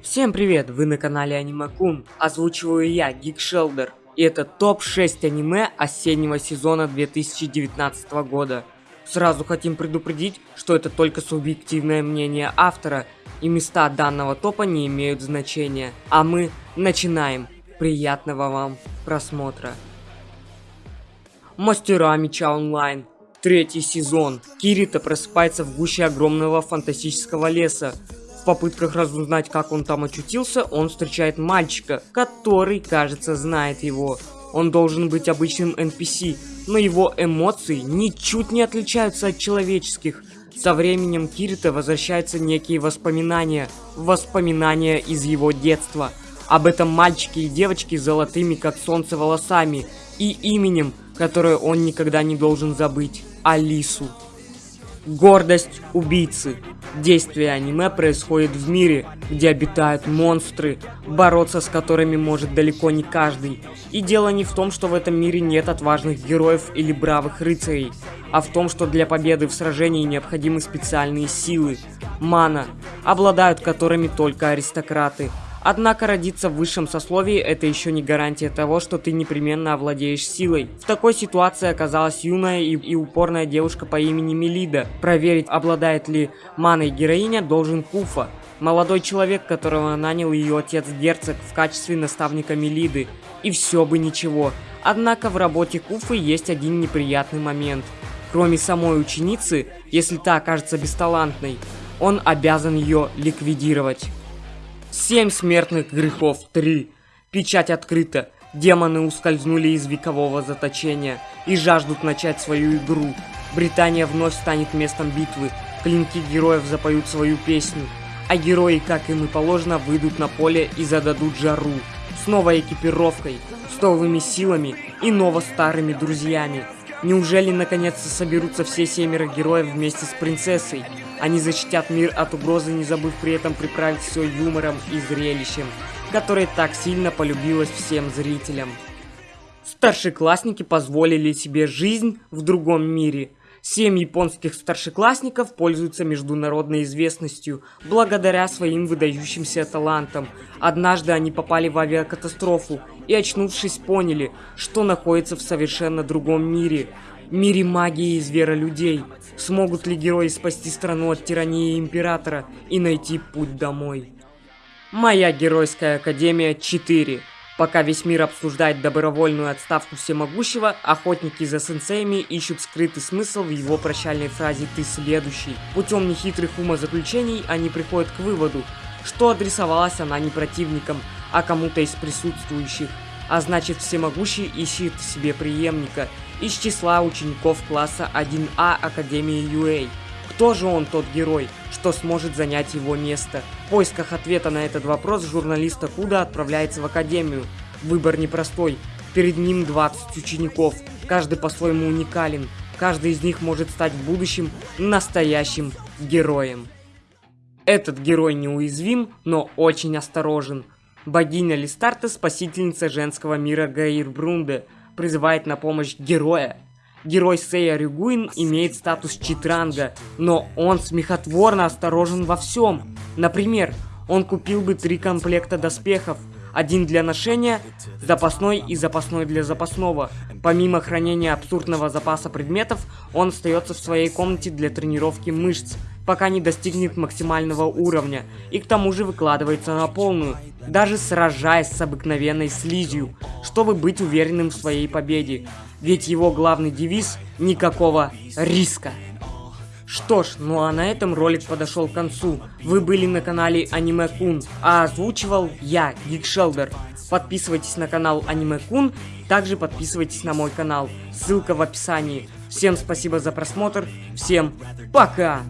Всем привет, вы на канале Аниме Кун, озвучиваю я, Гик Шелдер, и это топ-6 аниме осеннего сезона 2019 года. Сразу хотим предупредить, что это только субъективное мнение автора, и места данного топа не имеют значения. А мы начинаем. Приятного вам просмотра. Мастера меча онлайн. Третий сезон. Кирита просыпается в гуще огромного фантастического леса. Попытках разузнать, как он там очутился, он встречает мальчика, который, кажется, знает его. Он должен быть обычным NPC, но его эмоции ничуть не отличаются от человеческих. Со временем Кирита возвращаются некие воспоминания, воспоминания из его детства. Об этом мальчике и девочке с золотыми как солнце волосами и именем, которое он никогда не должен забыть. Алису. Гордость убийцы. Действие аниме происходит в мире, где обитают монстры, бороться с которыми может далеко не каждый. И дело не в том, что в этом мире нет отважных героев или бравых рыцарей, а в том, что для победы в сражении необходимы специальные силы, мана, обладают которыми только аристократы. Однако родиться в высшем сословии это еще не гарантия того, что ты непременно овладеешь силой. В такой ситуации оказалась юная и, и упорная девушка по имени Мелида. Проверить, обладает ли маной героиня, должен Куфа. Молодой человек, которого нанял ее отец-герцог в качестве наставника Мелиды. И все бы ничего. Однако в работе Куфы есть один неприятный момент. Кроме самой ученицы, если та окажется бесталантной, он обязан ее ликвидировать. Семь смертных грехов 3. Печать открыта. Демоны ускользнули из векового заточения и жаждут начать свою игру. Британия вновь станет местом битвы. Клинки героев запоют свою песню. А герои, как им и положено, выйдут на поле и зададут жару. С новой экипировкой, с новыми силами и ново-старыми друзьями. Неужели наконец-то соберутся все семеро героев вместе с принцессой? Они защитят мир от угрозы, не забыв при этом приправить все юмором и зрелищем, которое так сильно полюбилось всем зрителям. Старшеклассники позволили себе жизнь в другом мире. Семь японских старшеклассников пользуются международной известностью благодаря своим выдающимся талантам. Однажды они попали в авиакатастрофу и, очнувшись, поняли, что находятся в совершенно другом мире – мире магии и зверолюдей. Смогут ли герои спасти страну от тирании Императора и найти путь домой? Моя Геройская Академия 4. Пока весь мир обсуждает добровольную отставку всемогущего, охотники за сенсеями ищут скрытый смысл в его прощальной фразе «ты следующий». Путем нехитрых умозаключений они приходят к выводу, что адресовалась она не противникам, а кому-то из присутствующих. А значит, всемогущий ищет в себе преемника – из числа учеников класса 1А Академии UA. Кто же он тот герой, что сможет занять его место? В поисках ответа на этот вопрос журналиста Куда отправляется в Академию. Выбор непростой. Перед ним 20 учеников, каждый по-своему уникален. Каждый из них может стать в будущем настоящим героем. Этот герой неуязвим, но очень осторожен. Богиня Листарта, спасительница женского мира Гаир Брунде – призывает на помощь героя. Герой Сея Рюгуин имеет статус читранга, но он смехотворно осторожен во всем. Например, он купил бы три комплекта доспехов, один для ношения, запасной и запасной для запасного. Помимо хранения абсурдного запаса предметов, он остается в своей комнате для тренировки мышц, пока не достигнет максимального уровня, и к тому же выкладывается на полную, даже сражаясь с обыкновенной слизью, чтобы быть уверенным в своей победе. Ведь его главный девиз – никакого риска. Что ж, ну а на этом ролик подошел к концу. Вы были на канале Аниме Кун, а озвучивал я, Гикшелдер. Подписывайтесь на канал Аниме Кун, также подписывайтесь на мой канал. Ссылка в описании. Всем спасибо за просмотр, всем пока!